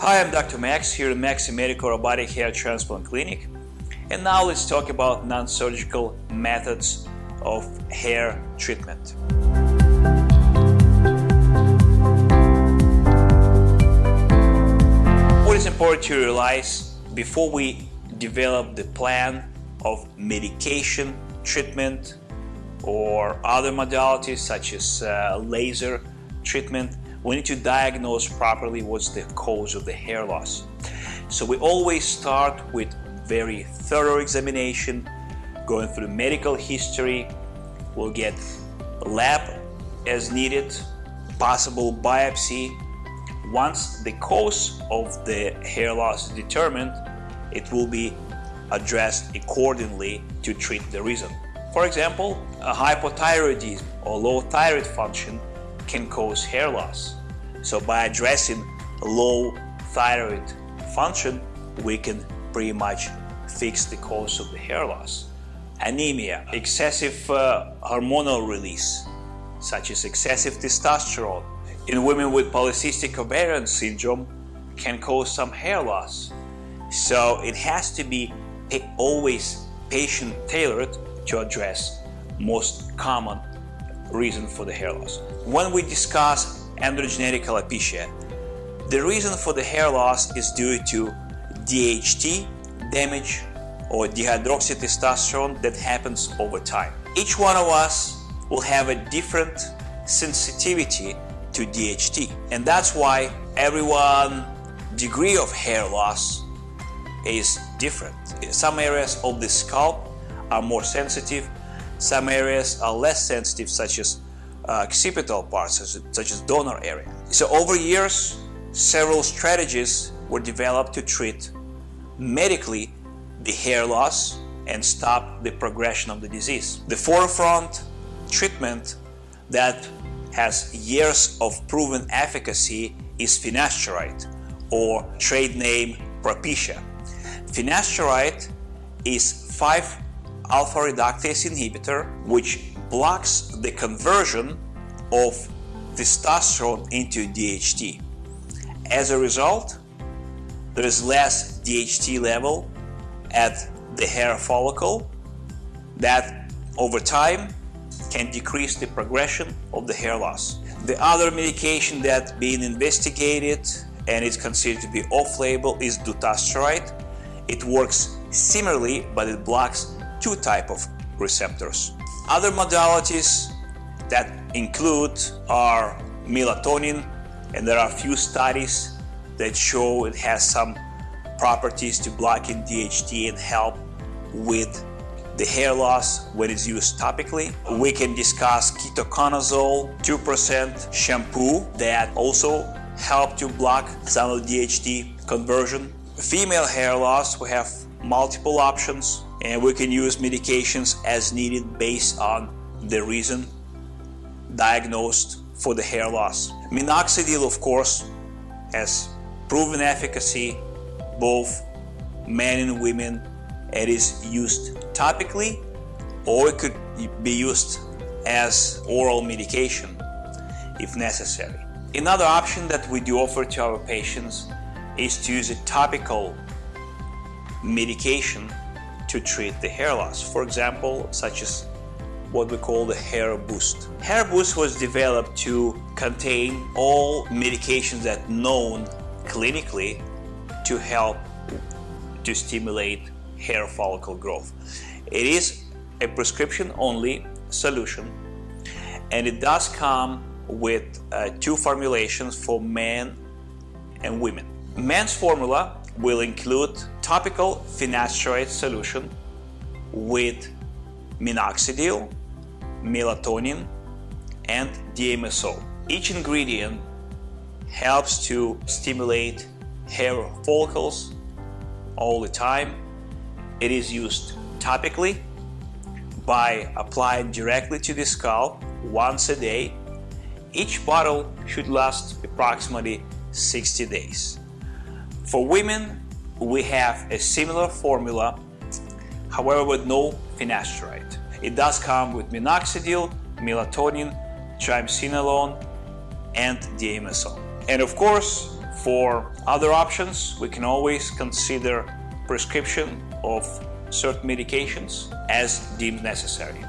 Hi, I'm Dr. Max here at Maxi Medical Robotic Hair Transplant Clinic. And now let's talk about non-surgical methods of hair treatment. What is important to realize before we develop the plan of medication treatment or other modalities such as uh, laser treatment, we need to diagnose properly what's the cause of the hair loss. So we always start with very thorough examination, going through medical history, we'll get lab as needed, possible biopsy. Once the cause of the hair loss is determined, it will be addressed accordingly to treat the reason. For example, a hypothyroidism or low thyroid function can cause hair loss. So by addressing low thyroid function, we can pretty much fix the cause of the hair loss. Anemia, excessive uh, hormonal release, such as excessive testosterone, in women with polycystic ovarian syndrome can cause some hair loss. So it has to be always patient tailored to address most common reason for the hair loss. When we discuss androgenetic alopecia, the reason for the hair loss is due to DHT damage or dihydroxytestosterone that happens over time. Each one of us will have a different sensitivity to DHT and that's why everyone degree of hair loss is different. Some areas of the scalp are more sensitive, some areas are less sensitive such as Uh, occipital parts such, such as donor area. So over years several strategies were developed to treat medically the hair loss and stop the progression of the disease. The forefront treatment that has years of proven efficacy is finasteride or trade name Propecia. Finasteride is 5-alpha reductase inhibitor which blocks the conversion of testosterone into DHT. As a result, there is less DHT level at the hair follicle that over time can decrease the progression of the hair loss. The other medication that being investigated and is considered to be off-label is dutasteride. It works similarly, but it blocks two type of receptors. Other modalities that include are melatonin, and there are a few studies that show it has some properties to blocking DHT and help with the hair loss when it's used topically. We can discuss ketoconazole 2% shampoo that also help to block some of the DHT conversion. Female hair loss, we have multiple options and we can use medications as needed based on the reason diagnosed for the hair loss. Minoxidil, of course, has proven efficacy both men and women. It is used topically or it could be used as oral medication if necessary. Another option that we do offer to our patients is to use a topical medication to treat the hair loss. For example, such as what we call the hair boost. Hair boost was developed to contain all medications that known clinically to help to stimulate hair follicle growth. It is a prescription only solution and it does come with uh, two formulations for men and women. Men's formula will include topical finasteride solution with minoxidil, melatonin and DMSO. Each ingredient helps to stimulate hair follicles all the time. It is used topically by applying directly to the scalp once a day. Each bottle should last approximately 60 days. For women, we have a similar formula, however with no finasteride. It does come with minoxidil, melatonin, triamcinolone, and DMSO. And of course, For other options, we can always consider prescription of certain medications as deemed necessary.